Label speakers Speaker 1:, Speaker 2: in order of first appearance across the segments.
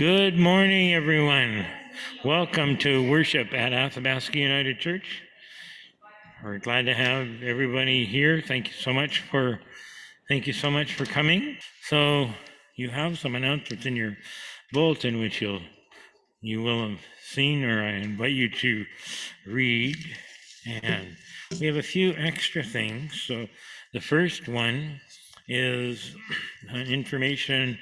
Speaker 1: Good morning, everyone. Welcome to worship at Athabasca United Church. We're glad to have everybody here. Thank you so much for thank you so much for coming. So you have some announcements in your bulletin, which you'll you will have seen, or I invite you to read. And we have a few extra things. So the first one is uh, information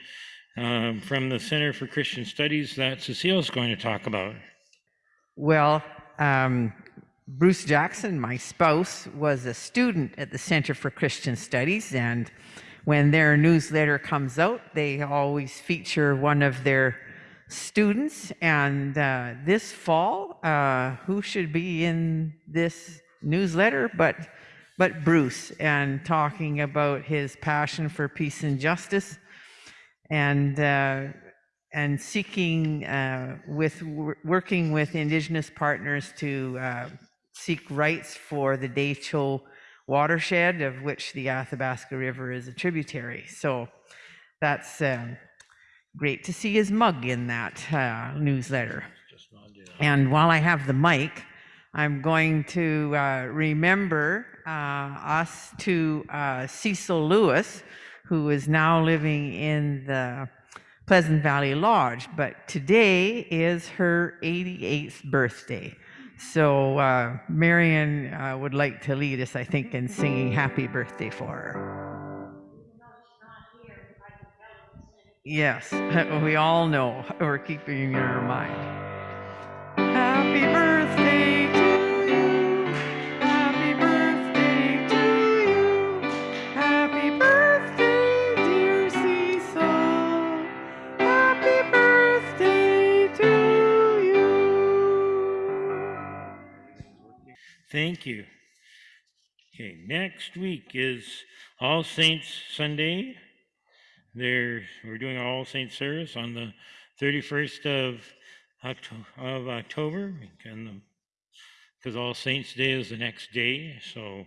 Speaker 1: um, from the Center for Christian Studies that Cecile's going to talk about.
Speaker 2: Well, um, Bruce Jackson, my spouse, was a student at the Center for Christian Studies, and when their newsletter comes out, they always feature one of their students. And uh, this fall, uh, who should be in this newsletter but but Bruce, and talking about his passion for peace and justice and uh, and seeking uh, with working with indigenous partners to uh, seek rights for the Dehcho watershed of which the Athabasca River is a tributary. So that's um, great to see his mug in that uh, newsletter. And while I have the mic, I'm going to uh, remember uh, us to Cecil Lewis, who is now living in the Pleasant Valley Lodge, but today is her 88th birthday. So uh, Marion uh, would like to lead us, I think, in singing happy birthday for her. Yes, we all know. We're keeping in mind. Happy birthday
Speaker 1: Thank you. Okay, next week is All Saints Sunday. There, we're doing All Saints service on the 31st of, of October, because All Saints Day is the next day. So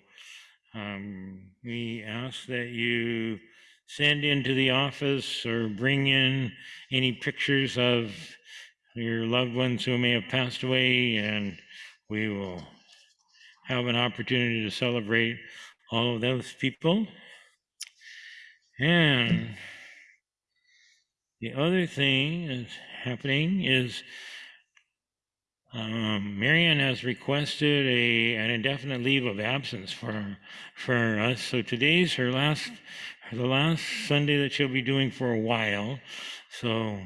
Speaker 1: um, we ask that you send into the office or bring in any pictures of your loved ones who may have passed away, and we will have an opportunity to celebrate all of those people. And the other thing that's happening is um, Marianne has requested a an indefinite leave of absence for for us. So today's her last the last Sunday that she'll be doing for a while. So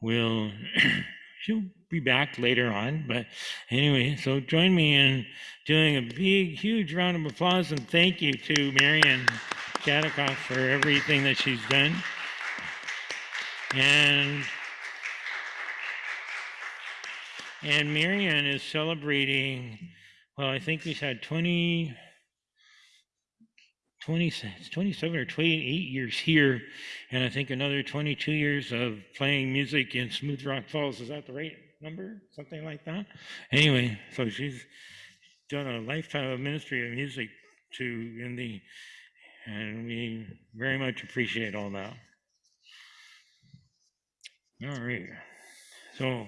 Speaker 1: we'll she'll be back later on. But anyway, so join me in doing a big, huge round of applause and thank you to Marion Shadikoff for everything that she's done. And and Marion is celebrating, well, I think we've had 20, 20, 27 or 28 years here, and I think another 22 years of playing music in Smooth Rock Falls. Is that the right number, something like that. Anyway, so she's done a lifetime of ministry of music to in the, and we very much appreciate all that. All right. So,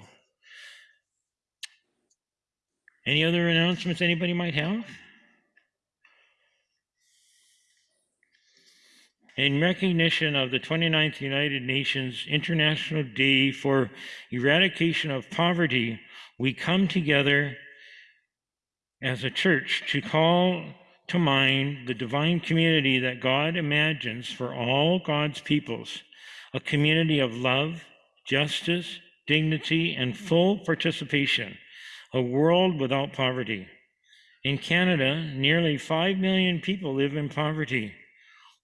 Speaker 1: any other announcements anybody might have? In recognition of the 29th United Nations International Day for Eradication of Poverty, we come together as a church to call to mind the divine community that God imagines for all God's peoples, a community of love, justice, dignity, and full participation, a world without poverty. In Canada, nearly 5 million people live in poverty.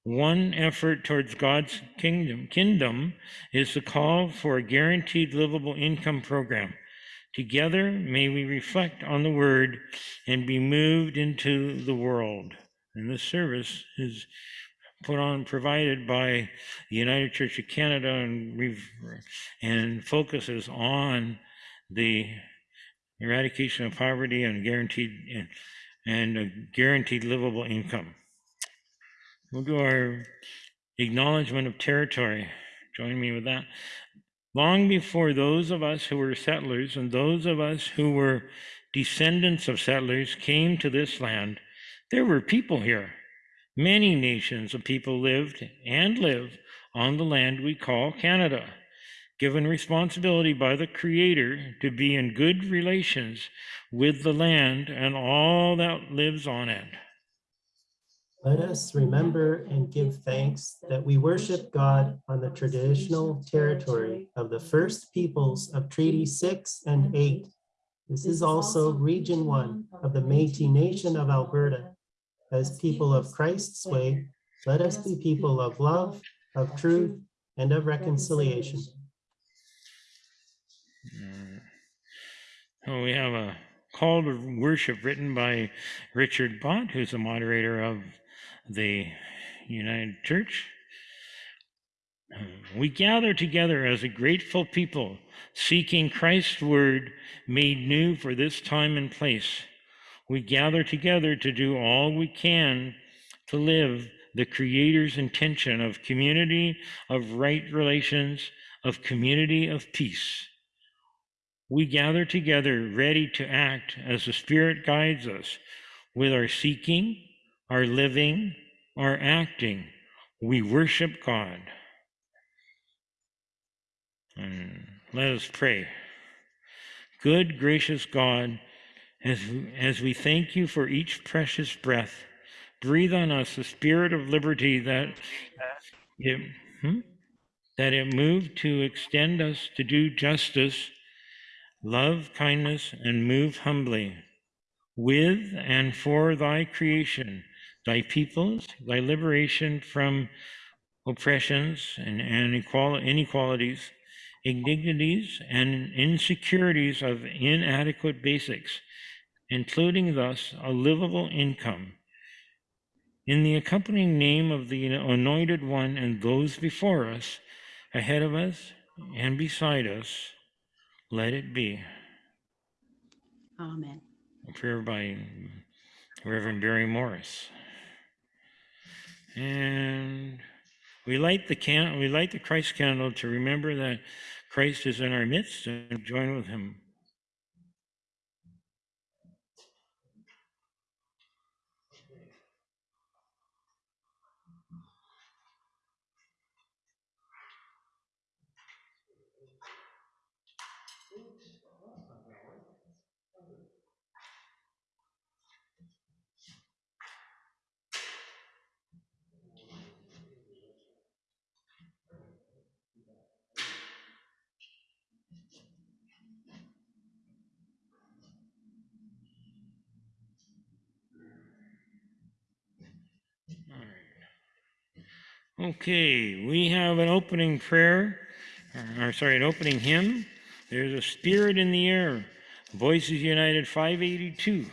Speaker 1: One effort towards God's kingdom, kingdom is the call for a guaranteed livable income program. Together, may we reflect on the word and be moved into the world. And this service is put on, provided by the United Church of Canada and, and focuses on the eradication of poverty and guaranteed and, and a guaranteed livable income. We'll do our acknowledgement of territory. Join me with that. Long before those of us who were settlers and those of us who were descendants of settlers came to this land, there were people here. Many nations of people lived and live on the land we call Canada, given responsibility by the Creator to be in good relations with the land and all that lives on it.
Speaker 3: Let us remember and give thanks that we worship God on the traditional territory of the first peoples of Treaty 6 and 8. This is also Region 1 of the Métis Nation of Alberta. As people of Christ's way, let us be people of love, of truth, and of reconciliation.
Speaker 1: We have a call to worship written by Richard Bott, who's the moderator of the United Church. We gather together as a grateful people, seeking Christ's word made new for this time and place. We gather together to do all we can to live the Creator's intention of community, of right relations, of community of peace. We gather together ready to act as the Spirit guides us with our seeking, our living, our acting. We worship God. And let us pray. Good, gracious God, as, as we thank you for each precious breath, breathe on us the spirit of liberty that it, hmm? that it moved to extend us to do justice, love kindness, and move humbly with and for thy creation, thy peoples, thy liberation from oppressions and, and inequalities, indignities, and insecurities of inadequate basics, including thus a livable income. In the accompanying name of the Anointed One and those before us, ahead of us, and beside us, let it be.
Speaker 2: Amen.
Speaker 1: A prayer by Reverend Barry Morris. And we light the can we light the Christ candle to remember that Christ is in our midst and join with him. Okay, we have an opening prayer, or sorry, an opening hymn. There's a spirit in the air. Voices United 582.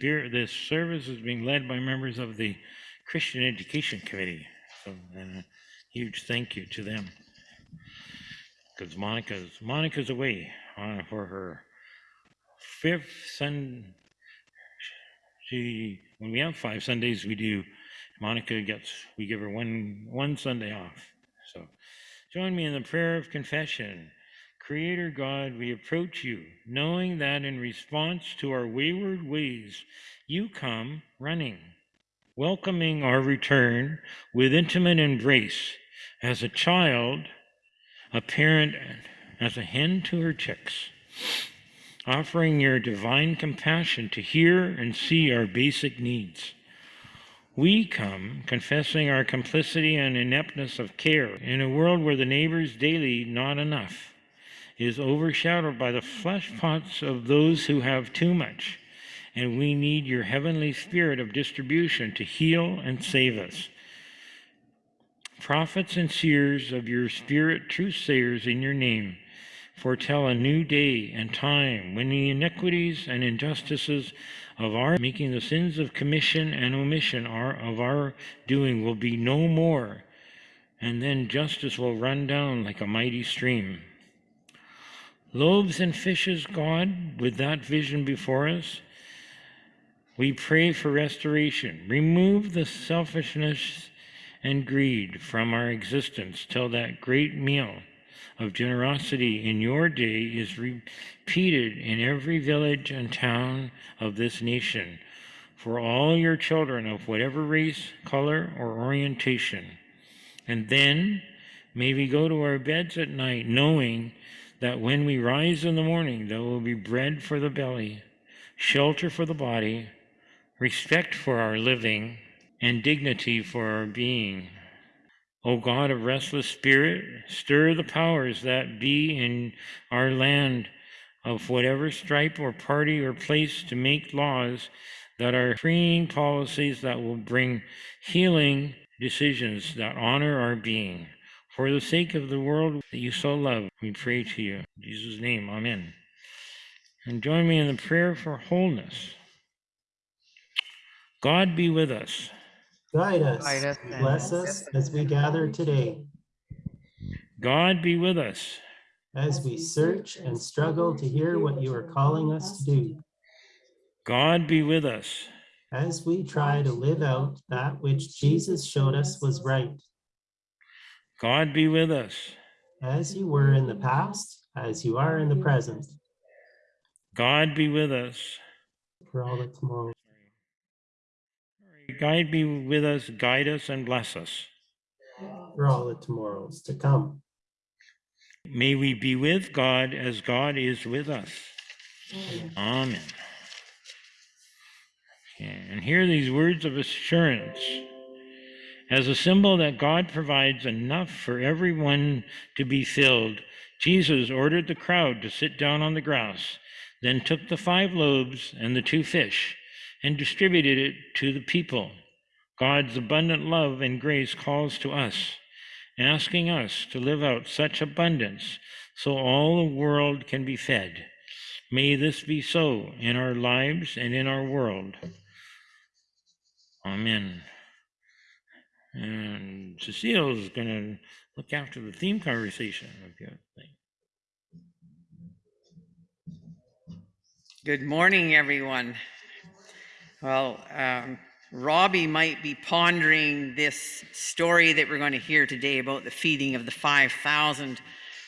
Speaker 1: This service is being led by members of the Christian Education Committee. So, uh, huge thank you to them. Because Monica's Monica's away uh, for her fifth Sunday. She when we have five Sundays, we do. Monica gets we give her one one Sunday off. So, join me in the prayer of confession. Creator God, we approach you, knowing that in response to our wayward ways, you come running, welcoming our return with intimate embrace. As a child, a parent, as a hen to her chicks, offering your divine compassion to hear and see our basic needs. We come confessing our complicity and ineptness of care in a world where the neighbor's daily not enough is overshadowed by the flesh pots of those who have too much. And we need your heavenly spirit of distribution to heal and save us. Prophets and seers of your spirit, truth sayers in your name, foretell a new day and time when the iniquities and injustices of our making the sins of commission and omission are of our doing will be no more and then justice will run down like a mighty stream loaves and fishes, God, with that vision before us. We pray for restoration. Remove the selfishness and greed from our existence till that great meal of generosity in your day is repeated in every village and town of this nation for all your children of whatever race, color, or orientation. And then may we go to our beds at night knowing that when we rise in the morning, there will be bread for the belly, shelter for the body, respect for our living, and dignity for our being. O God of restless spirit, stir the powers that be in our land of whatever stripe or party or place to make laws that are freeing policies that will bring healing decisions that honor our being. For the sake of the world that you so love, we pray to you. In Jesus' name, amen. And join me in the prayer for wholeness. God be with us.
Speaker 3: Guide us,
Speaker 4: Guide us and
Speaker 3: bless us as we gather today,
Speaker 1: God be with us.
Speaker 3: as we search and struggle to hear what you are calling us to do,
Speaker 1: God be with us.
Speaker 3: as we try to live out that which Jesus showed us was right,
Speaker 1: God be with us.
Speaker 3: as you were in the past, as you are in the present,
Speaker 1: God be with us.
Speaker 3: for all the tomorrow.
Speaker 1: God be with us, guide us, and bless us.
Speaker 3: for all the tomorrows to come.
Speaker 1: May we be with God as God is with us. Amen. And hear these words of assurance. As a symbol that God provides enough for everyone to be filled, Jesus ordered the crowd to sit down on the grass, then took the five loaves and the two fish and distributed it to the people. God's abundant love and grace calls to us, asking us to live out such abundance so all the world can be fed. May this be so in our lives and in our world. Amen. And Cecile is going to look after the theme conversation. of your thing.
Speaker 2: Good morning, everyone. Well, um, Robbie might be pondering this story that we're going to hear today about the feeding of the 5,000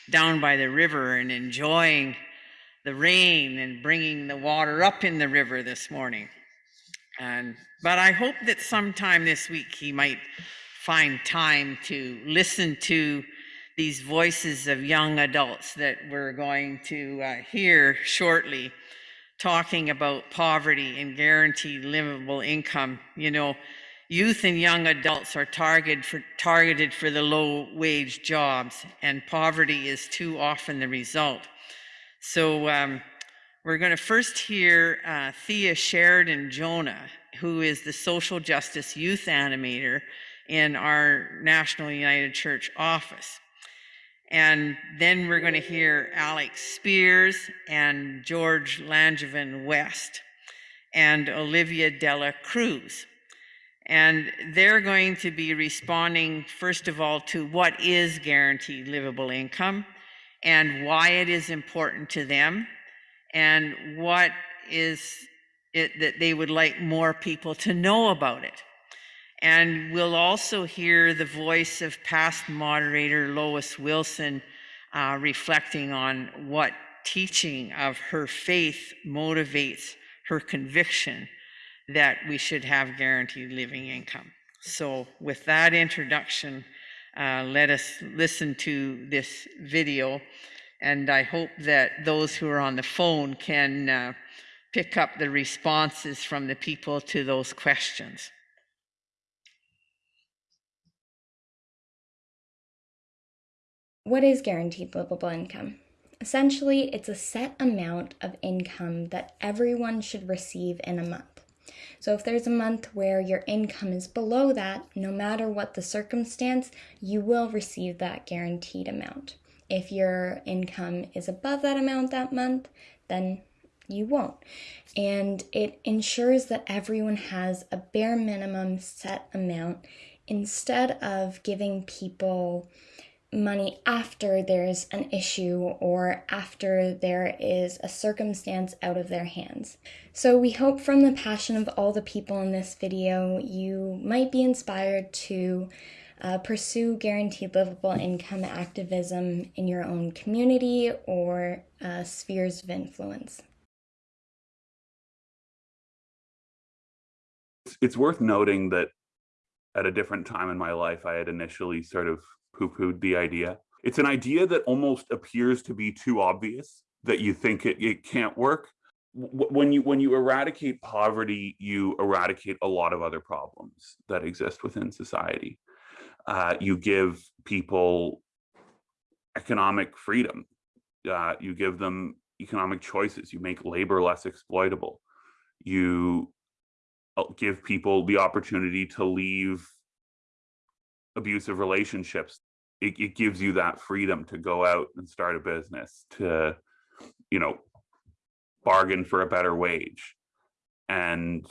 Speaker 2: down by the river and enjoying the rain and bringing the water up in the river this morning. And, but I hope that sometime this week he might find time to listen to these voices of young adults that we're going to uh, hear shortly talking about poverty and guaranteed livable income. You know, youth and young adults are targeted for, targeted for the low wage jobs, and poverty is too often the result. So um, we're going to first hear uh, Thea Sheridan Jonah, who is the social justice youth animator in our National United Church office. And then we're going to hear Alex Spears and George Langevin West. and Olivia Della Cruz. And they're going to be responding, first of all, to what is guaranteed livable income and why it is important to them and what is it that they would like more people to know about it. And we'll also hear the voice of past moderator Lois Wilson uh, reflecting on what teaching of her faith motivates her conviction that we should have guaranteed living income. So, with that introduction, uh, let us listen to this video. And I hope that those who are on the phone can uh, pick up the responses from the people to those questions.
Speaker 5: What is guaranteed livable income? Essentially, it's a set amount of income that everyone should receive in a month. So, if there's a month where your income is below that, no matter what the circumstance, you will receive that guaranteed amount. If your income is above that amount that month, then you won't. And it ensures that everyone has a bare minimum set amount instead of giving people money after there's an issue or after there is a circumstance out of their hands. So we hope from the passion of all the people in this video, you might be inspired to uh, pursue guaranteed livable income activism in your own community or uh, spheres of influence.
Speaker 6: It's worth noting that at a different time in my life, I had initially sort of poo pooed the idea. It's an idea that almost appears to be too obvious that you think it, it can't work. When you when you eradicate poverty, you eradicate a lot of other problems that exist within society. Uh, you give people economic freedom. Uh, you give them economic choices. You make labor less exploitable. You give people the opportunity to leave abusive relationships. It, it gives you that freedom to go out and start a business to you know bargain for a better wage. And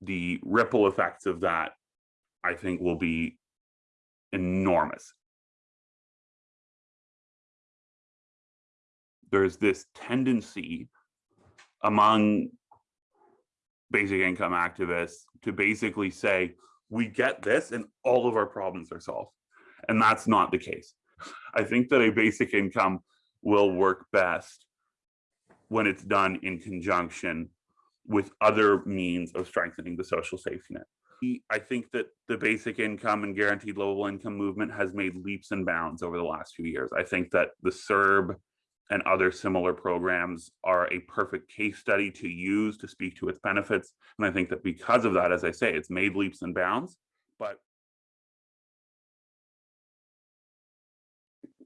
Speaker 6: the ripple effects of that i think will be enormous. There's this tendency among basic income activists to basically say we get this and all of our problems are solved. And that's not the case. I think that a basic income will work best when it's done in conjunction with other means of strengthening the social safety net. I think that the basic income and guaranteed livable income movement has made leaps and bounds over the last few years. I think that the CERB and other similar programs are a perfect case study to use to speak to its benefits. And I think that because of that, as I say, it's made leaps and bounds, but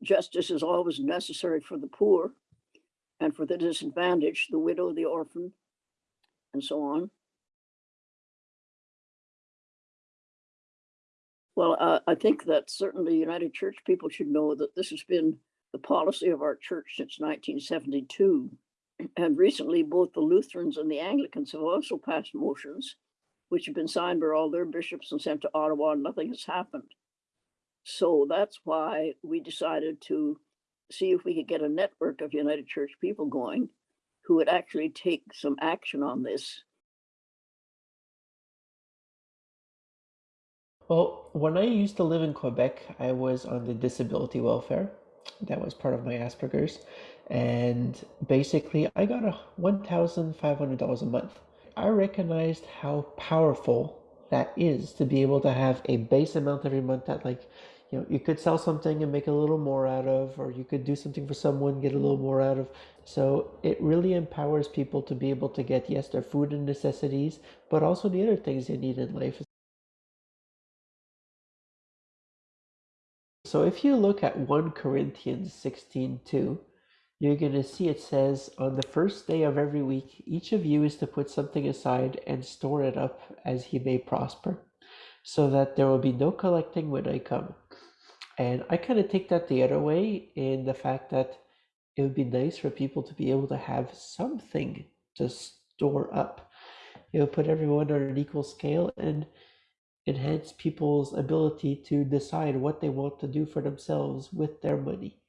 Speaker 7: justice is always necessary for the poor and for the disadvantaged, the widow, the orphan, and so on. Well, uh, I think that certainly United Church people should know that this has been the policy of our church since 1972. And recently, both the Lutherans and the Anglicans have also passed motions which have been signed by all their bishops and sent to Ottawa, and nothing has happened. So that's why we decided to see if we could get a network of United Church people going who would actually take some action on this.
Speaker 8: Well, when I used to live in Quebec, I was on the disability welfare that was part of my Asperger's. And basically, I got a $1,500 a month. I recognized how powerful that is to be able to have a base amount every month that, like, you know, you could sell something and make a little more out of, or you could do something for someone, get a little more out of. So it really empowers people to be able to get, yes, their food and necessities, but also the other things they need in life. So if you look at 1 Corinthians 16:2, you're going to see it says, On the first day of every week, each of you is to put something aside and store it up as he may prosper, so that there will be no collecting when I come. And I kind of take that the other way in the fact that it would be nice for people to be able to have something to store up. It would put everyone on an equal scale and enhance people's ability to decide what they want to do for themselves with their money.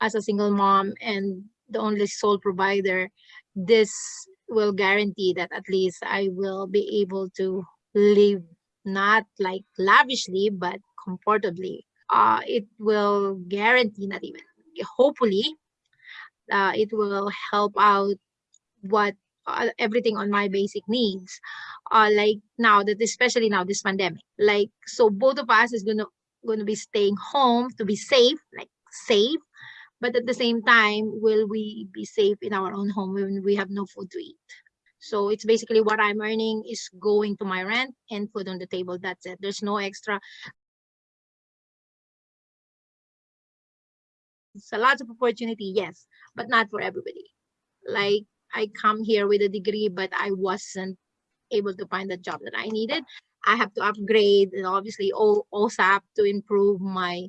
Speaker 9: as a single mom and the only sole provider, this will guarantee that at least I will be able to live not like lavishly, but comfortably. Uh, it will guarantee, not even, hopefully, uh, it will help out what uh, everything on my basic needs. Uh, like now that, especially now this pandemic, like so both of us is gonna gonna be staying home to be safe, like safe but at the same time will we be safe in our own home when we have no food to eat? So it's basically what i'm earning is going to my rent and food on the table that's it. There's no extra. It's a lot of opportunity yes but not for everybody. Like i come here with a degree but i wasn't able to find the job that i needed i have to upgrade and obviously O- OSAP to improve my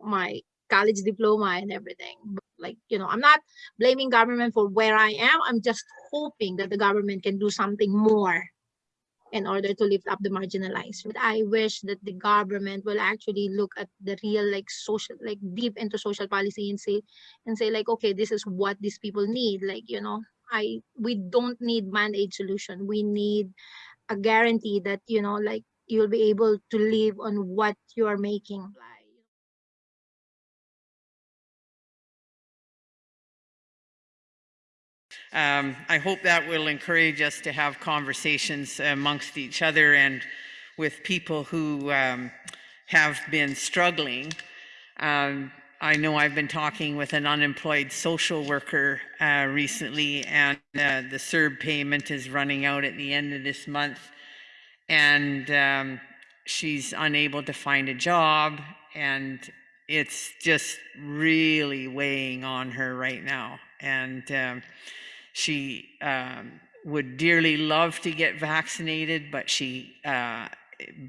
Speaker 9: my college diploma and everything. But like, you know, I'm not blaming government for where I am. I'm just hoping that the government can do something more in order to lift up the marginalized. But I wish that the government will actually look at the real like social like deep into social policy and say and say like okay this is what these people need like you know I we don't need band-aid solution we need a guarantee that you know like you'll be able to live on what you are making
Speaker 2: Um, I hope that will encourage us to have conversations amongst each other and with people who um, have been struggling. Um, I know I've been talking with an unemployed social worker uh, recently, and uh, the CERB payment is running out at the end of this month. And um, she's unable to find a job, and it's just really weighing on her right now. And um, she um, would dearly love to get vaccinated, but she uh,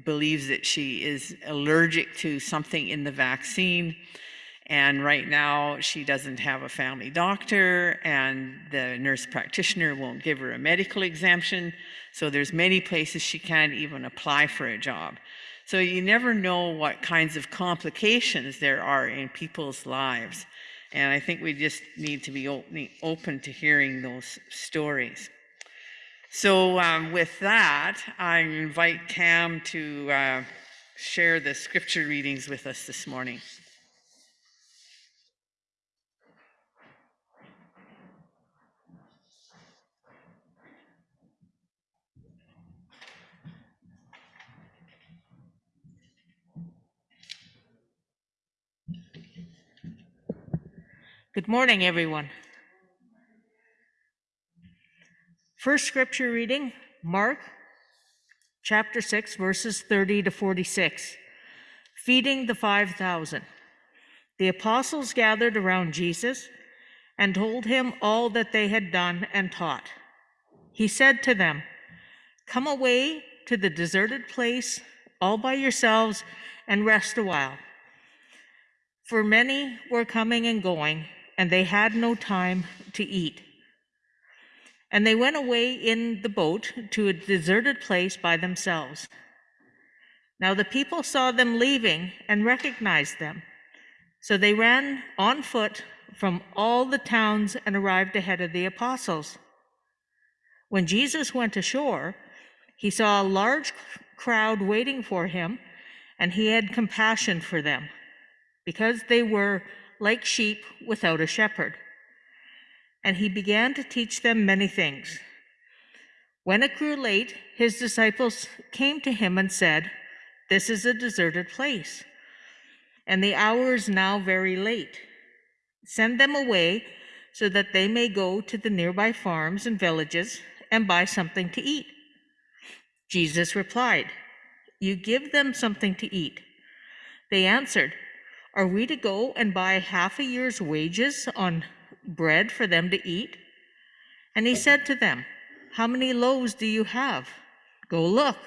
Speaker 2: believes that she is allergic to something in the vaccine. And right now, she doesn't have a family doctor, and the nurse practitioner won't give her a medical exemption. So there's many places she can't even apply for a job. So you never know what kinds of complications there are in people's lives. And I think we just need to be open, to hearing those stories. So um, with that, I invite Cam to uh, share the scripture readings with us this morning.
Speaker 10: Good morning, everyone. First scripture reading, Mark chapter 6, verses 30 to 46. Feeding the 5,000. The apostles gathered around Jesus and told him all that they had done and taught. He said to them, Come away to the deserted place all by yourselves and rest a while. For many were coming and going, and they had no time to eat. And they went away in the boat to a deserted place by themselves. Now the people saw them leaving and recognized them. So they ran on foot from all the towns and arrived ahead of the apostles. When Jesus went ashore, he saw a large crowd waiting for him, and he had compassion for them, because they were like sheep without a shepherd. And he began to teach them many things. When it grew late, his disciples came to him and said, This is a deserted place, and the hour is now very late. Send them away so that they may go to the nearby farms and villages and buy something to eat. Jesus replied, You give them something to eat. They answered, Are we to go and buy half a year's wages on bread for them to eat? And he said to them, How many loaves do you have? Go look.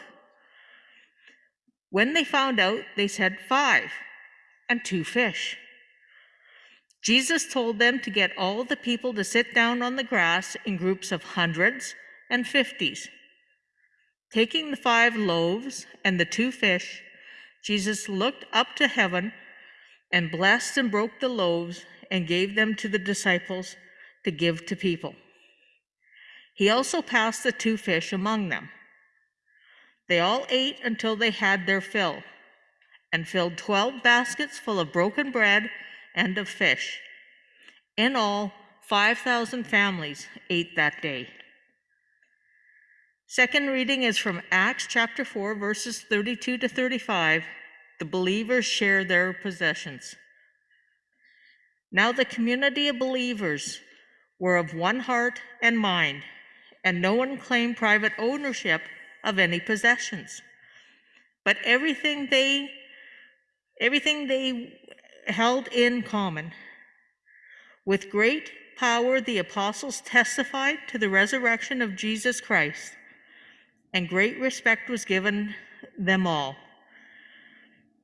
Speaker 10: When they found out, they said, Five, and two fish. Jesus told them to get all the people to sit down on the grass in groups of hundreds and fifties. Taking the five loaves and the two fish, Jesus looked up to heaven and blessed and broke the loaves and gave them to the disciples to give to people. He also passed the two fish among them. They all ate until they had their fill and filled 12 baskets full of broken bread and of fish. In all, 5,000 families ate that day. Second reading is from Acts chapter 4, verses 32 to 35. The believers share their possessions. Now the community of believers were of one heart and mind, and no one claimed private ownership of any possessions. But everything they everything they held in common. With great power the apostles testified to the resurrection of Jesus Christ, and great respect was given them all.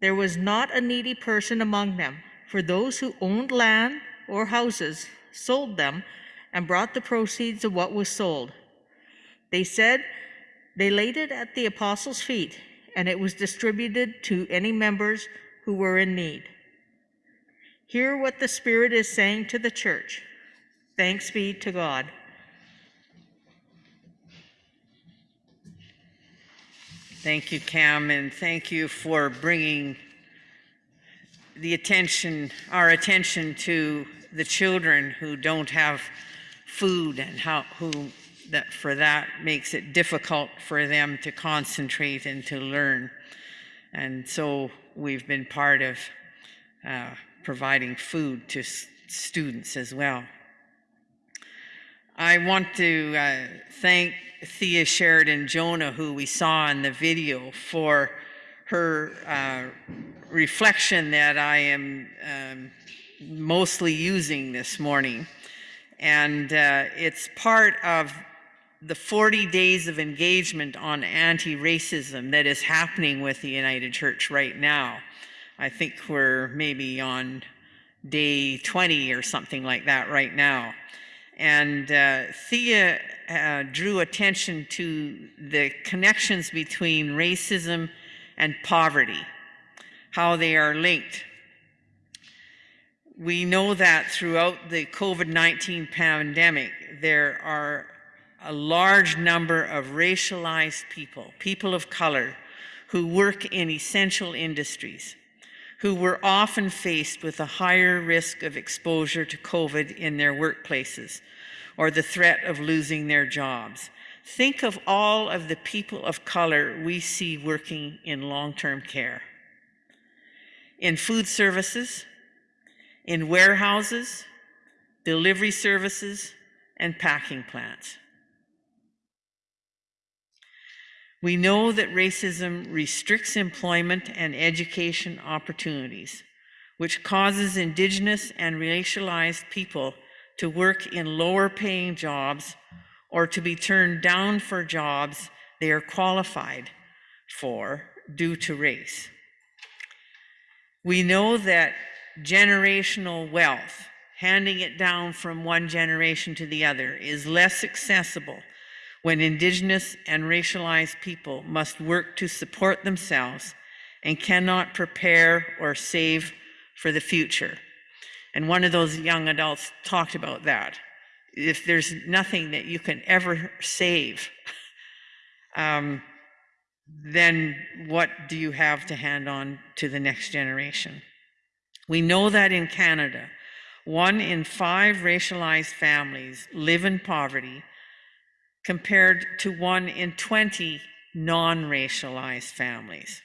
Speaker 10: There was not a needy person among them, for those who owned land or houses sold them and brought the proceeds of what was sold. They said they laid it at the apostles' feet, and it was distributed to any members who were in need. Hear what the Spirit is saying to the church. Thanks be to God.
Speaker 2: Thank you, Cam, and thank you for bringing the attention, our attention to the children who don't have food and how, who, that for that makes it difficult for them to concentrate and to learn. And so we've been part of uh, providing food to students as well. I want to uh, thank Thea Sheridan Jonah, who we saw in the video, for her uh, reflection that I am um, mostly using this morning. And uh, it's part of the 40 days of engagement on anti racism that is happening with the United Church right now. I think we're maybe on day 20 or something like that right now. And uh, Thea uh, drew attention to the connections between racism and poverty, how they are linked. We know that throughout the COVID 19 pandemic, there are a large number of racialized people, people of color, who work in essential industries, who were often faced with a higher risk of exposure to COVID in their workplaces or the threat of losing their jobs. Think of all of the people of color we see working in long term care, in food services, in warehouses, delivery services, and packing plants. We know that racism restricts employment and education opportunities, which causes Indigenous and racialized people to work in lower paying jobs or to be turned down for jobs they are qualified for due to race. We know that generational wealth, handing it down from one generation to the other, is less accessible when Indigenous and racialized people must work to support themselves and cannot prepare or save for the future. And one of those young adults talked about that. If there's nothing that you can ever save, um, then what do you have to hand on to the next generation? We know that in Canada, one in five racialized families live in poverty compared to one in 20 non racialized families.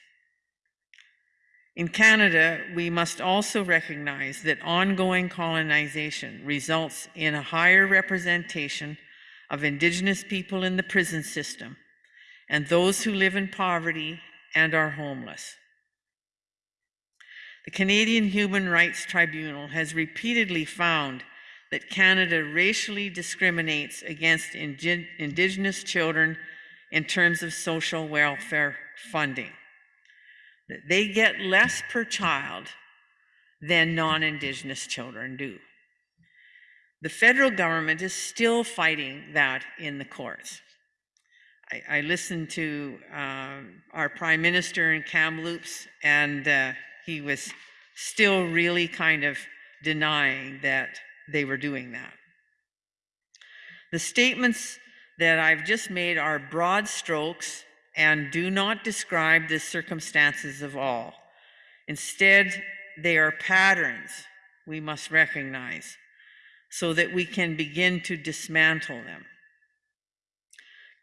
Speaker 2: In Canada, we must also recognize that ongoing colonization results in a higher representation of Indigenous people in the prison system and those who live in poverty and are homeless. The Canadian Human Rights Tribunal has repeatedly found that Canada racially discriminates against indi- Indigenous children in terms of social welfare funding. That they get less per child than non Indigenous children do. The federal government is still fighting that in the courts. I, I listened to um, our prime minister in Kamloops, and uh, he was still really kind of denying that they were doing that. The statements that I've just made are broad strokes and do not describe the circumstances of all. Instead, they are patterns we must recognize so that we can begin to dismantle them.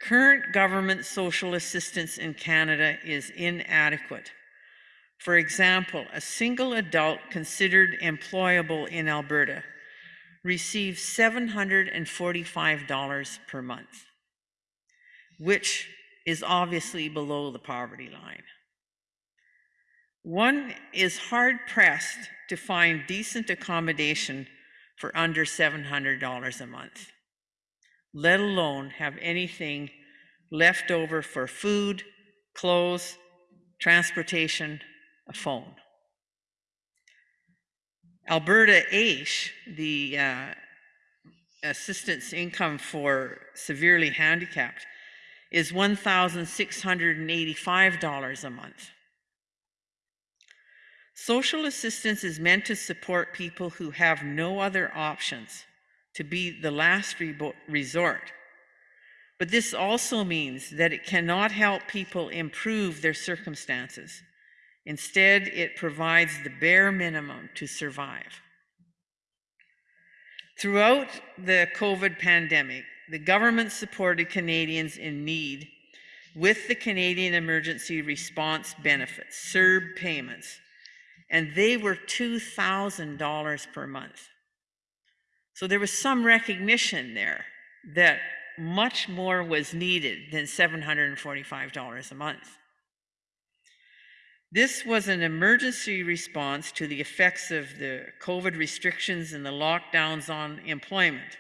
Speaker 2: Current government social assistance in Canada is inadequate. For example, a single adult considered employable in Alberta receives $745 per month, which is obviously below the poverty line. One is hard pressed to find decent accommodation for under $700 a month, let alone have anything left over for food, clothes, transportation, a phone. Alberta AISH, the uh, assistance income for severely handicapped, is $1,685 a month. Social assistance is meant to support people who have no other options, to be the last resort. But this also means that it cannot help people improve their circumstances. Instead, it provides the bare minimum to survive. Throughout the COVID pandemic, the government supported Canadians in need with the Canadian Emergency Response Benefits, CERB payments, and they were $2,000 per month. So there was some recognition there that much more was needed than $745 a month. This was an emergency response to the effects of the COVID restrictions and the lockdowns on employment.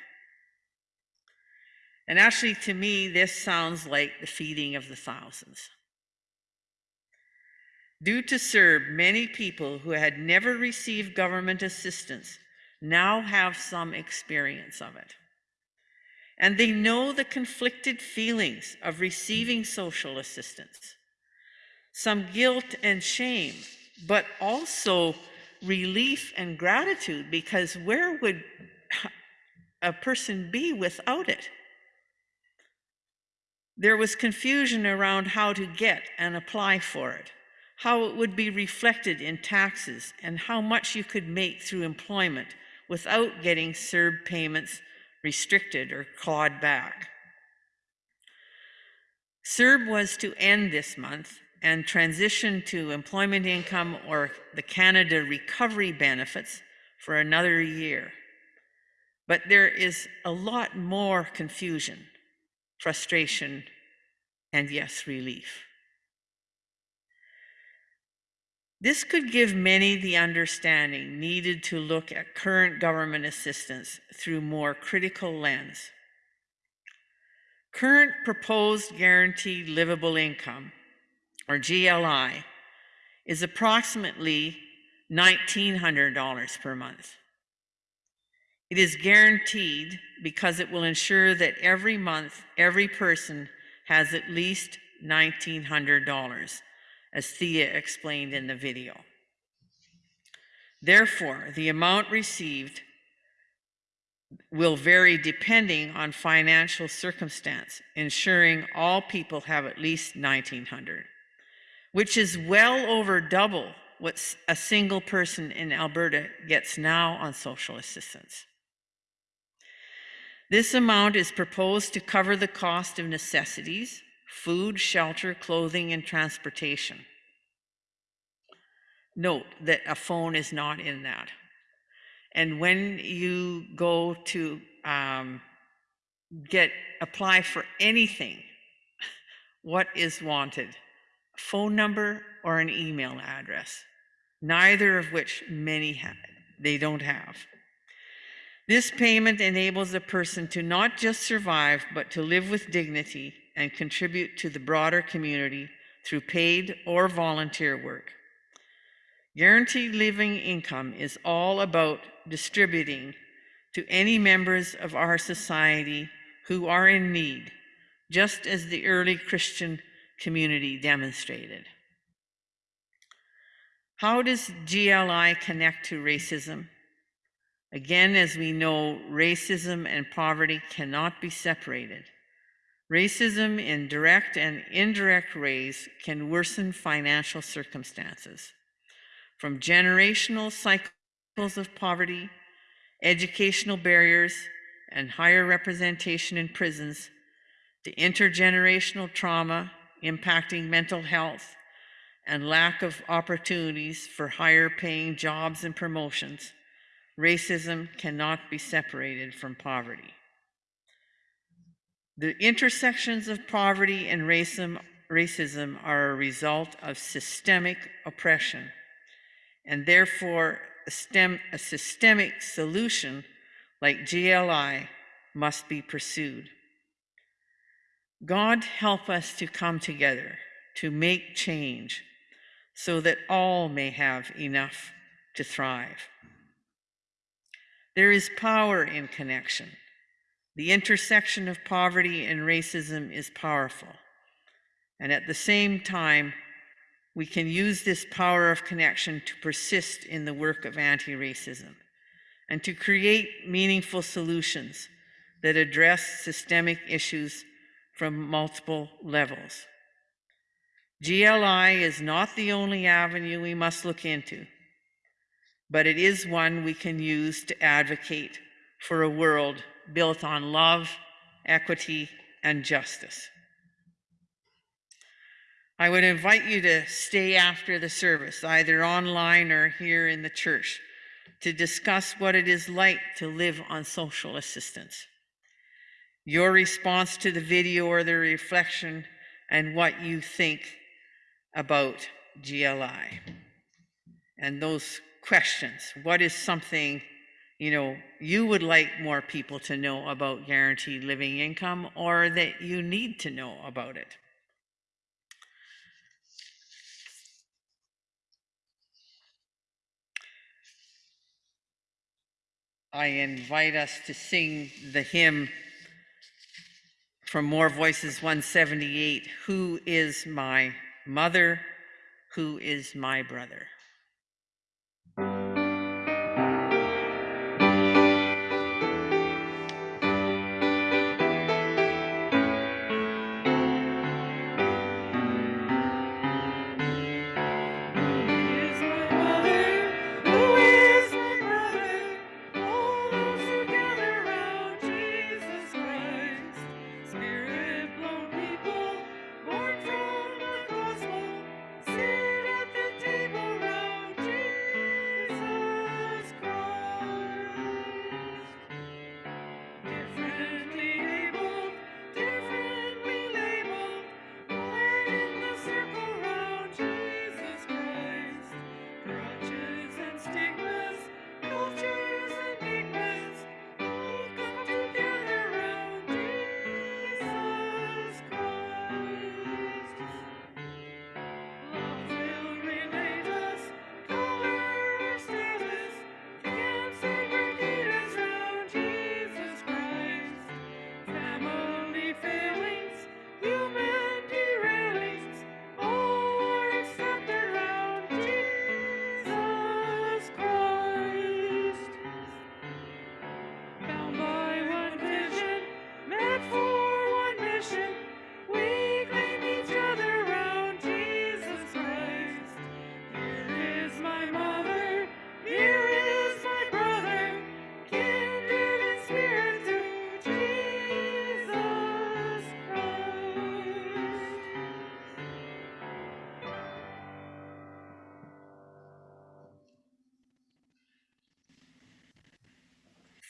Speaker 2: And actually, to me, this sounds like the feeding of the thousands. Due to CERB, many people who had never received government assistance now have some experience of it. And they know the conflicted feelings of receiving social assistance, some guilt and shame, but also relief and gratitude because where would a person be without it? There was confusion around how to get and apply for it how it would be reflected in taxes, and how much you could make through employment without getting CERB payments restricted or clawed back. CERB was to end this month and transition to employment income or the Canada Recovery Benefits for another year. But there is a lot more confusion, frustration, and yes, relief. This could give many the understanding needed to look at current government assistance through more critical lens. Current proposed guaranteed livable income, or GLI, is approximately $1,900 per month. It is guaranteed because it will ensure that every month, every person has at least $1,900 as Thea explained in the video. Therefore, the amount received will vary depending on financial circumstance, ensuring all people have at least 1900, which is well over double what a single person in Alberta gets now on social assistance. This amount is proposed to cover the cost of necessities, food, shelter, clothing, and transportation. Note that a phone is not in that. And when you go to um, get apply for anything, what is wanted? Phone number or an email address? Neither of which many have, they don't have. This payment enables a person to not just survive, but to live with dignity and contribute to the broader community through paid or volunteer work. Guaranteed living income is all about distributing to any members of our society who are in need, just as the early Christian community demonstrated. How does GLI connect to racism? Again, as we know, racism and poverty cannot be separated. Racism in direct and indirect ways can worsen financial circumstances. From generational cycles of poverty, educational barriers, and higher representation in prisons, to intergenerational trauma impacting mental health, and lack of opportunities for higher paying jobs and promotions, racism cannot be separated from poverty. The intersections of poverty and racism, racism are a result of systemic oppression, and therefore a, stem, a systemic solution like GLI must be pursued. God help us to come together to make change so that all may have enough to thrive. There is power in connection. The intersection of poverty and racism is powerful. And at the same time, we can use this power of connection to persist in the work of anti racism and to create meaningful solutions that address systemic issues from multiple levels. GLI is not the only avenue we must look into, but it is one we can use to advocate for a world built on love, equity, and justice. I would invite you to stay after the service, either online or here in the church, to discuss what it is like to live on social assistance. Your response to the video or the reflection and what you think about GLI. And those questions. What is something, you know, you would like more people to know about guaranteed living income or that you need to know about it? I invite us to sing the hymn from More Voices 178 Who is my mother? Who is my brother?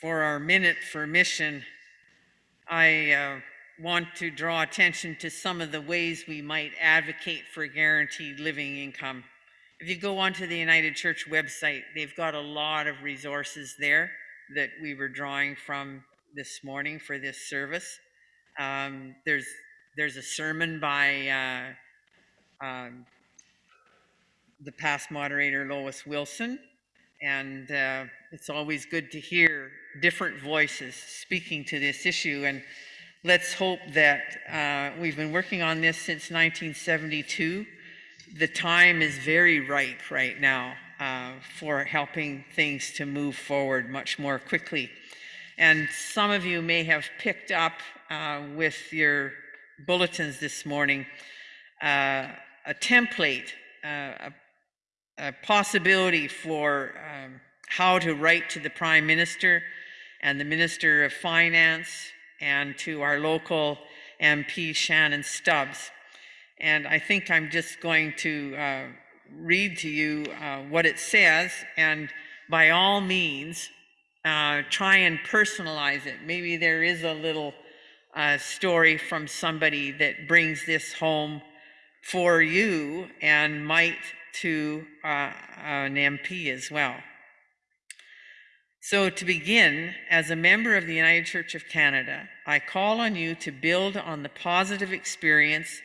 Speaker 2: For our minute for mission, I uh, want to draw attention to some of the ways we might advocate for guaranteed living income. If you go onto the United Church website, they've got a lot of resources there that we were drawing from this morning for this service. Um, there's there's a sermon by uh, um, the past moderator Lois Wilson. And uh, it's always good to hear different voices speaking to this issue. And let's hope that uh, we've been working on this since 1972. The time is very ripe right now uh, for helping things to move forward much more quickly. And some of you may have picked up uh, with your bulletins this morning uh, a template, uh, a, a, possibility for um, how to write to the Prime Minister and the Minister of Finance and to our local MP, Shannon Stubbs. And I think I'm just going to uh, read to you uh, what it says, and by all means, uh, try and personalize it. Maybe there is a little uh, story from somebody that brings this home for you and might to uh, an MP as well. So, to begin, as a member of the United Church of Canada, I call on you to build on the positive experience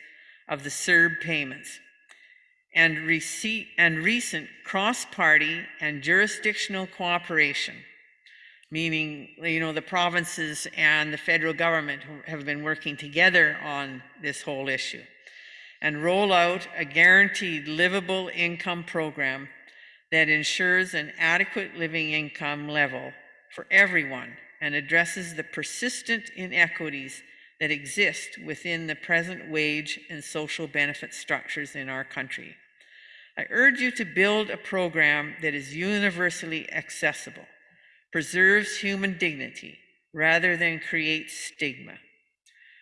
Speaker 2: of the CERB payments and, receipt, and recent cross party and jurisdictional cooperation, meaning, you know, the provinces and the federal government have been working together on this whole issue, and roll out a guaranteed livable income program that ensures an adequate living income level for everyone and addresses the persistent inequities that exist within the present wage and social benefit structures in our country. I urge you to build a program that is universally accessible, preserves human dignity rather than creates stigma,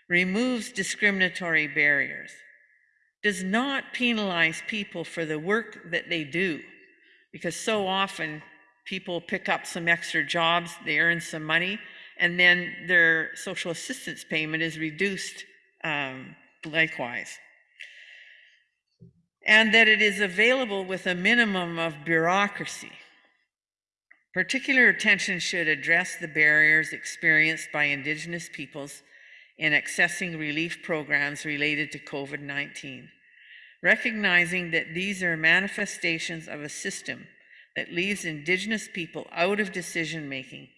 Speaker 2: removes discriminatory barriers, does not penalize people for the work that they do, because so often people pick up some extra jobs, they earn some money, and then their social assistance payment is reduced um, likewise. And that it is available with a minimum of bureaucracy. Particular attention should address the barriers experienced by Indigenous peoples in accessing relief programs related to COVID 19 recognizing that these are manifestations of a system that leaves Indigenous people out of decision making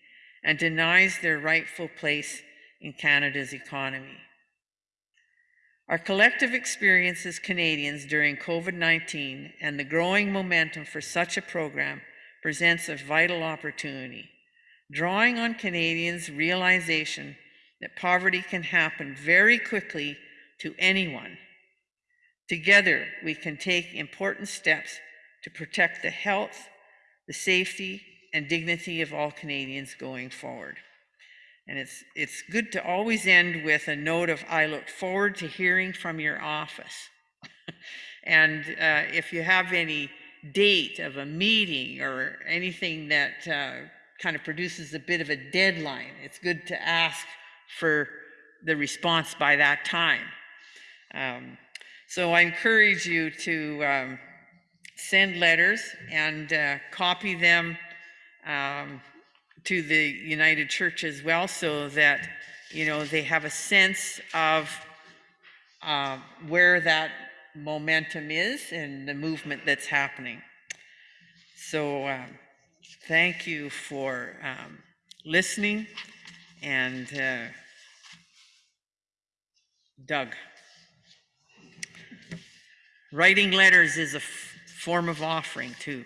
Speaker 2: and denies their rightful place in Canada's economy. Our collective experience as Canadians during COVID 19 and the growing momentum for such a program presents a vital opportunity, drawing on Canadians' realization that poverty can happen very quickly to anyone Together, we can take important steps to protect the health, the safety, and dignity of all Canadians going forward. And it's, it's good to always end with a note of I look forward to hearing from your office. and uh, if you have any date of a meeting or anything that uh, kind of produces a bit of a deadline, it's good to ask for the response by that time. Um, so I encourage you to um, send letters and uh, copy them um, to the United Church as well so that, you know, they have a sense of uh, where that momentum is and the movement that's happening. So um, thank you for um, listening and uh, Doug. Writing letters is a form of offering, too.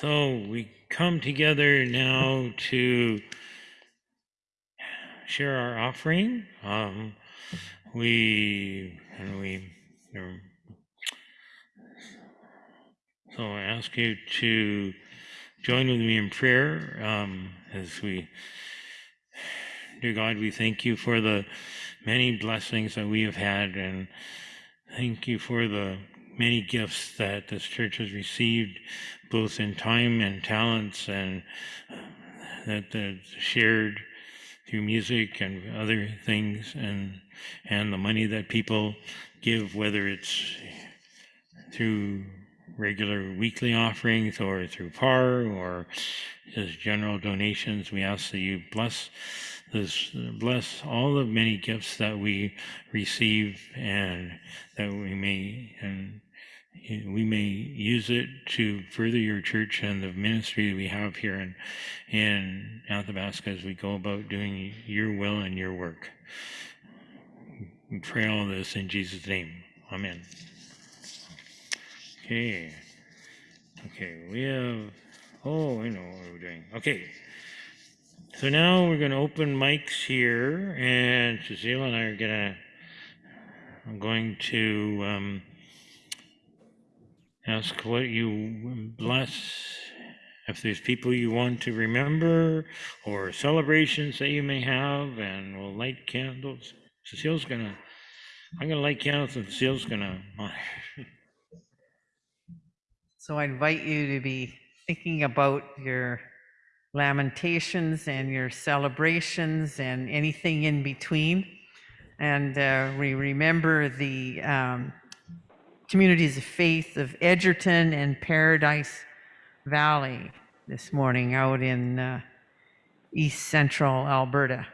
Speaker 1: So we come together now to share our offering. Um, we and we. So I ask you to join with me in prayer um, as we. Dear God, we thank you for the many blessings that we have had, and thank you for the many gifts that this church has received, both in time and talents, and uh, that that's shared through music and other things and and the money that people give whether it's through regular weekly offerings or through par or just general donations we ask that you bless this bless all the many gifts that we receive and that we may and we may use it to further your church and the ministry we have here in in Athabasca as we go about doing your will and your work. We pray all this in Jesus' name. Amen. Okay. Okay, we have oh I know what we're doing. Okay. So now we're gonna open mics here and Cecile and I are gonna I'm going to um, ask what you bless if there's people you want to remember or celebrations that you may have and we'll light candles cecile's gonna i'm gonna light candles and cecile's gonna
Speaker 2: So I invite you to be thinking about your lamentations and your celebrations and anything in between. And uh, we remember the um, communities of faith of Edgerton and Paradise Valley this morning out in uh, east central Alberta.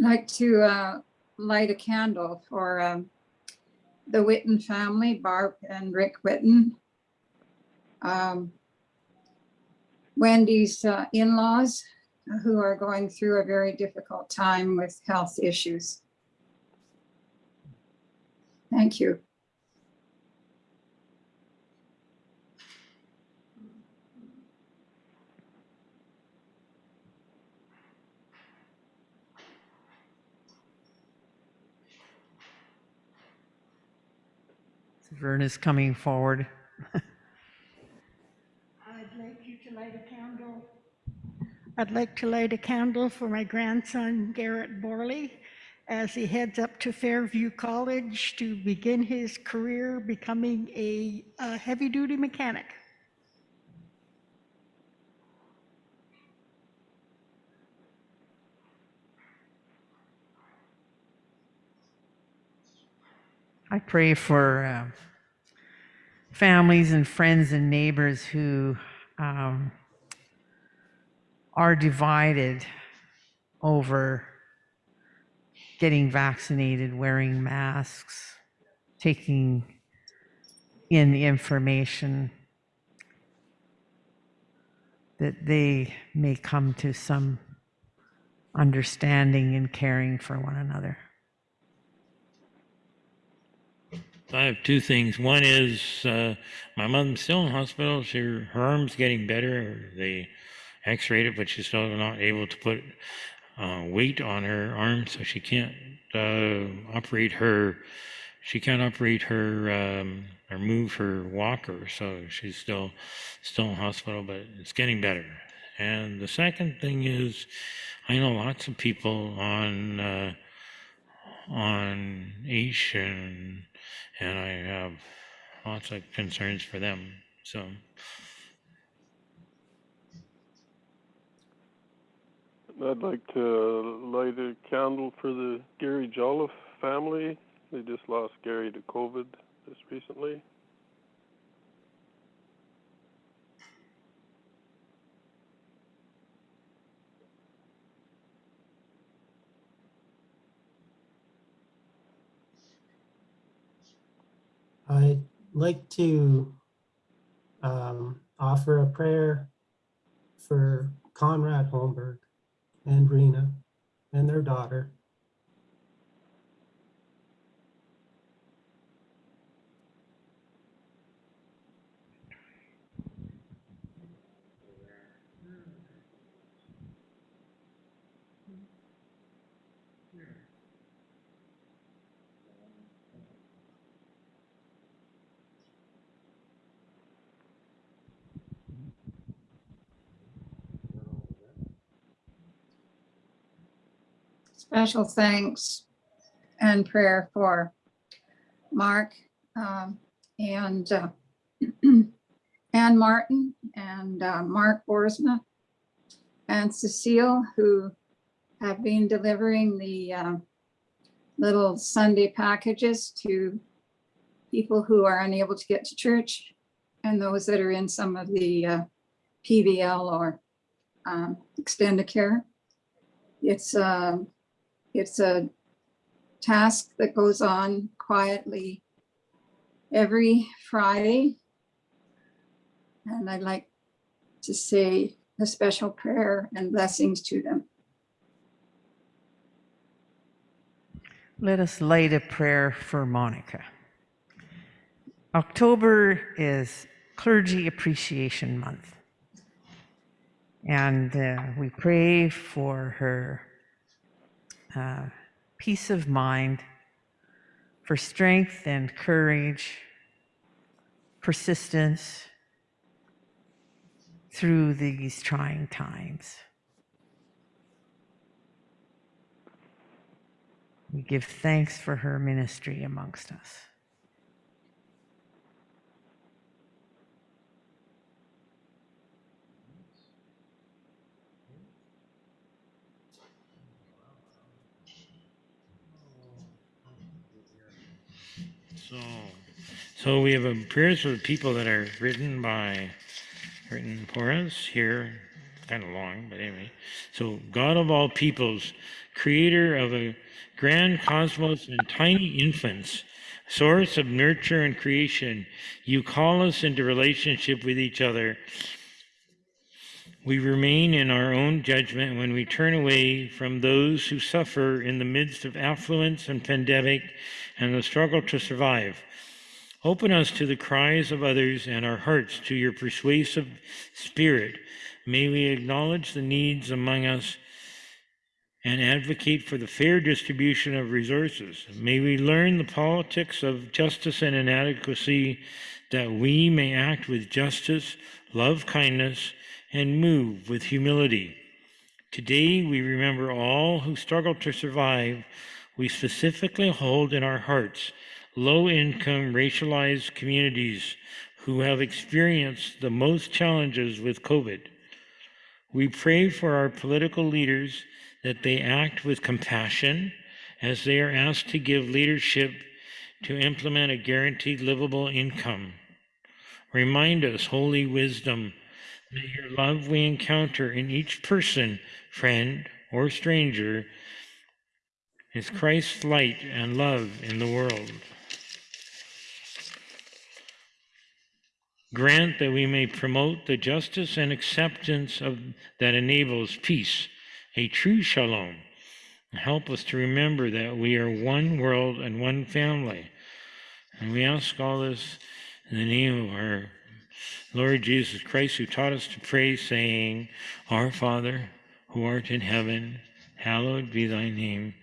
Speaker 11: Like to uh, light a candle for um, the Witten family, Barb and Rick Witten. Um, Wendy's uh, in-laws who are going through a very difficult time with health issues. Thank you.
Speaker 2: Verna's coming forward.
Speaker 12: I'd like you to light a candle. I'd like to light a candle for my grandson Garrett Borley as he heads up to Fairview College to begin his career becoming a, a heavy-duty mechanic.
Speaker 2: I pray for uh, families and friends and neighbors who um, are divided over getting vaccinated, wearing masks, taking in the information that they may come to some understanding and caring for one another.
Speaker 1: I have two things. One is uh, my mom's still in hospital. She, her arm's getting better. They x-rayed it, but she's still not able to put uh, weight on her arm, so she can't uh, operate her. She can't operate her um, or move her walker, so she's still still in hospital, but it's getting better. And the second thing is, I know lots of people on uh, on AISH and and I have lots of concerns for them. So.
Speaker 13: I'd like to light a candle for the Gary Jolliffe family. They just lost Gary to COVID just recently.
Speaker 3: I'd like to um, offer a prayer for Conrad Holmberg and Rena and their daughter.
Speaker 11: Special thanks and prayer for Mark um, and uh, Ann Martin and uh, Mark Borsma and Cecile, who have been delivering the uh, little Sunday packages to people who are unable to get to church and those that are in some of the uh, PVL or um, extended care. It's um, it's a task that goes on quietly every Friday. And I'd like to say a special prayer and blessings to them.
Speaker 4: Let us light a prayer for Monica. October is Clergy Appreciation Month. And uh, we pray for her uh, peace of mind, for strength and courage, persistence through these trying times. We give thanks for her ministry amongst us.
Speaker 1: So, so we have a prayers for the people that are written by, written for us here, kind of long, but anyway. So, God of all peoples, creator of a grand cosmos and tiny infants, source of nurture and creation, you call us into relationship with each other. We remain in our own judgment when we turn away from those who suffer in the midst of affluence and pandemic and the struggle to survive. Open us to the cries of others and our hearts to your persuasive spirit. May we acknowledge the needs among us and advocate for the fair distribution of resources. May we learn the politics of justice and inadequacy that we may act with justice, love kindness, and move with humility. Today, we remember all who struggle to survive. We specifically hold in our hearts low income, racialized communities who have experienced the most challenges with COVID. We pray for our political leaders that they act with compassion as they are asked to give leadership to implement a guaranteed livable income. Remind us, Holy Wisdom, that your love we encounter in each person, friend, or stranger is Christ's light and love in the world. Grant that we may promote the justice and acceptance of that enables peace, a true shalom. Help us to remember that we are one world and one family. And we ask all this in the name of our Lord Jesus Christ, who taught us to pray, saying, Our Father, who art in heaven, hallowed be thy name.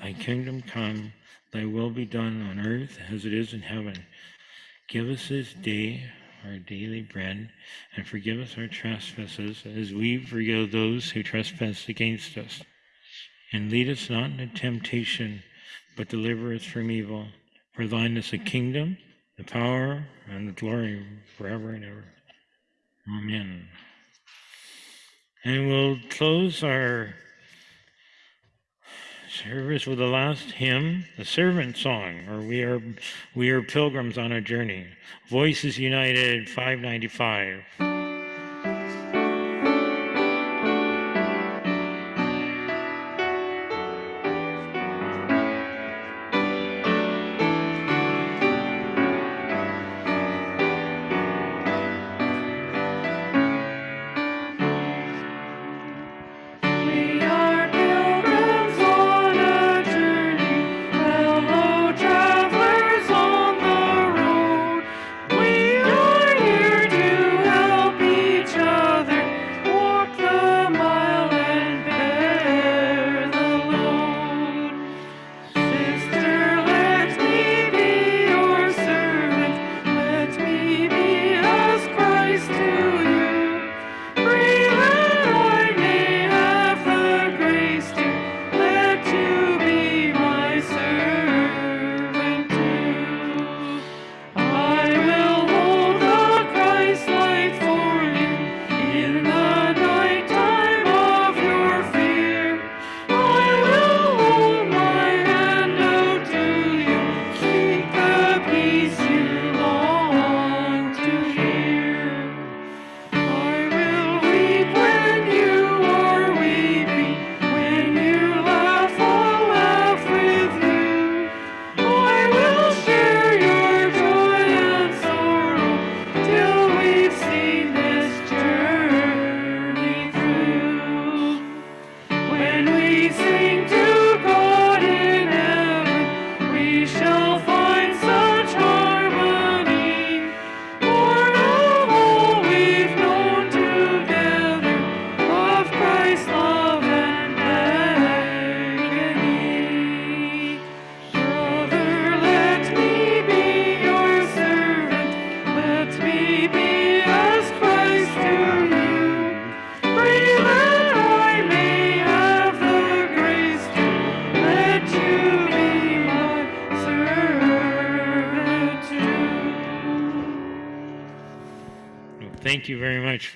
Speaker 1: Thy kingdom come, thy will be done on earth as it is in heaven. Give us this day our daily bread, and forgive us our trespasses as we forgive those who trespass against us. And lead us not into temptation, but deliver us from evil. For thine is the kingdom, the power, and the glory forever and ever. Amen. And we'll close our service with the last hymn, the servant song, or we are we are pilgrims on a journey. Voices United 595.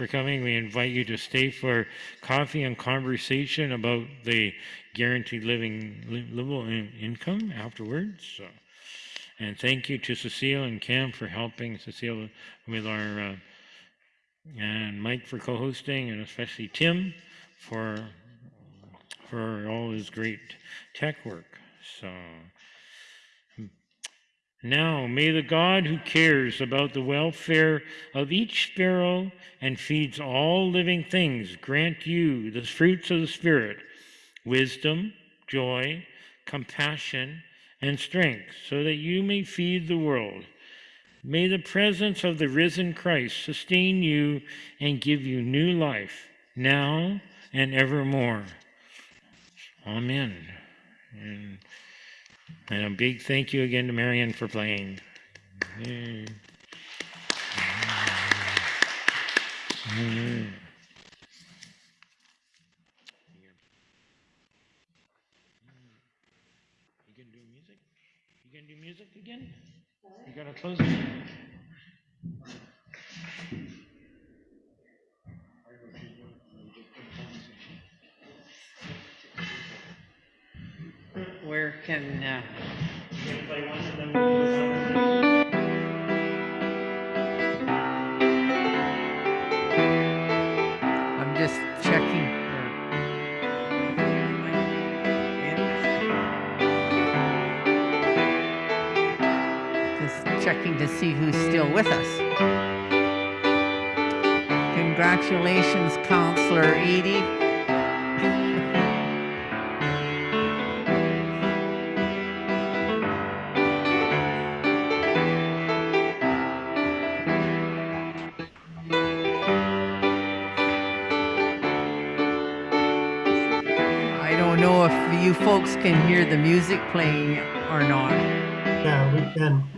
Speaker 1: For coming. We invite you to stay for coffee and conversation about the guaranteed living li- livable in- income afterwards. So, and thank you to Cecile and Cam for helping Cecile with our uh, and Mike for co-hosting, and especially Tim for for all his great tech work. So. Now, may the God who cares about the welfare of each sparrow and feeds all living things grant you the fruits of the Spirit wisdom, joy, compassion, and strength, so that you may feed the world. May the presence of the risen Christ sustain you and give you new life now and evermore. Amen. And and a big thank you again to Marion for playing. Yay. Mm. You gonna do music?
Speaker 14: Where can, uh,
Speaker 2: I'm just checking. Just checking to see who's still with us. Congratulations, Counselor Edie. Folks can hear the music playing or not.
Speaker 11: Yeah, we can.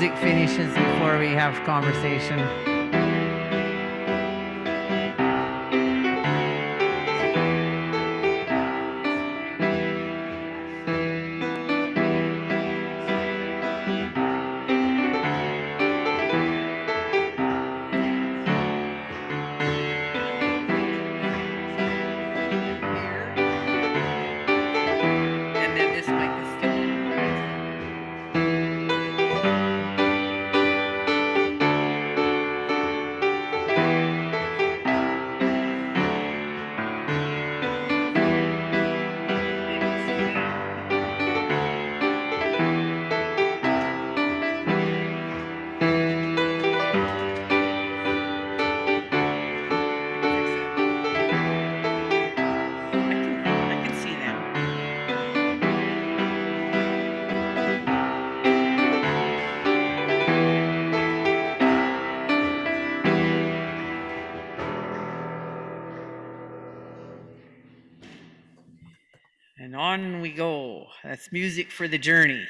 Speaker 2: Music finishes before we have conversation.
Speaker 14: Music for the journey.